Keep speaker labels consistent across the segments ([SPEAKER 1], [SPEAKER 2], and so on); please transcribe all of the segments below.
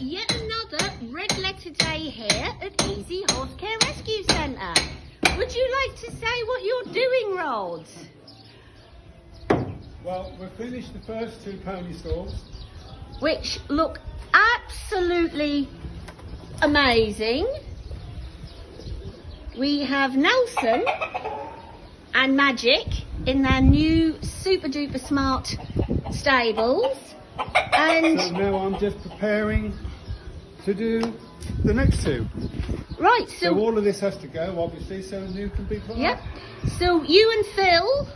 [SPEAKER 1] yet another red letter day here at Easy Horse Care Rescue Centre. Would you like to say what you're doing, Rod?
[SPEAKER 2] Well, we've finished the first two pony stalls.
[SPEAKER 1] Which look absolutely amazing. We have Nelson and Magic in their new super duper smart stables. And
[SPEAKER 2] So now I'm just preparing to do the next two.
[SPEAKER 1] right,
[SPEAKER 2] So,
[SPEAKER 1] so
[SPEAKER 2] all of this has to go, obviously, so new can be put
[SPEAKER 1] yep. So you and Phil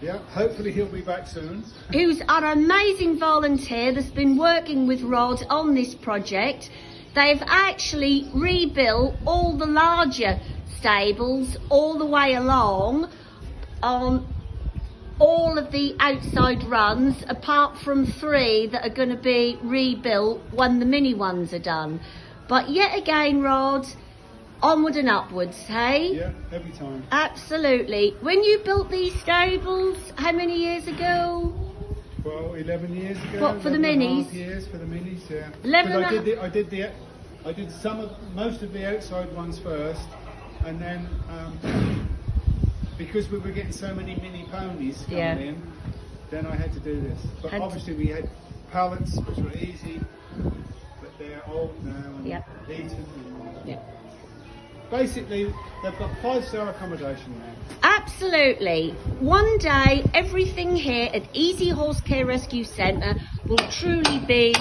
[SPEAKER 2] Yeah, hopefully he'll be back soon.
[SPEAKER 1] who's our amazing volunteer that's been working with Rod on this project. They've actually rebuilt all the larger stables all the way along on all of the outside runs apart from three that are going to be rebuilt when the mini ones are done. But yet again, Rod, onward and upwards, hey?
[SPEAKER 2] Yeah, every time.
[SPEAKER 1] Absolutely. When you built these stables, how many years ago?
[SPEAKER 2] Well, 11 years ago.
[SPEAKER 1] What, for the
[SPEAKER 2] 11 and a half
[SPEAKER 1] minis?
[SPEAKER 2] years for the minis, yeah.
[SPEAKER 1] 11
[SPEAKER 2] 'Cause
[SPEAKER 1] and
[SPEAKER 2] I did the, I did the, I did some of, most of the outside ones first, and then, um, because we were getting so many mini ponies coming
[SPEAKER 1] Yeah.
[SPEAKER 2] in, then I had to do this. But
[SPEAKER 1] And-
[SPEAKER 2] obviously we had pallets, which were easy, but they're old now and
[SPEAKER 1] Yep.
[SPEAKER 2] eaten. and-
[SPEAKER 1] Yeah.
[SPEAKER 2] Basically, they've got five-star accommodation now.
[SPEAKER 1] Absolutely. One day, everything here at Easy Horse Care Rescue Centre will truly be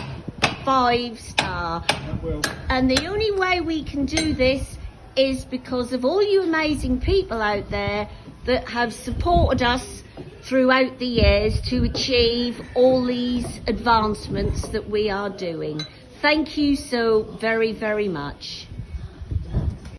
[SPEAKER 1] five star.
[SPEAKER 2] That will.
[SPEAKER 1] And the only way we can do this is because of all you amazing people out there that have supported us throughout the years to achieve all these advancements that we are doing. Thank you so very, very much.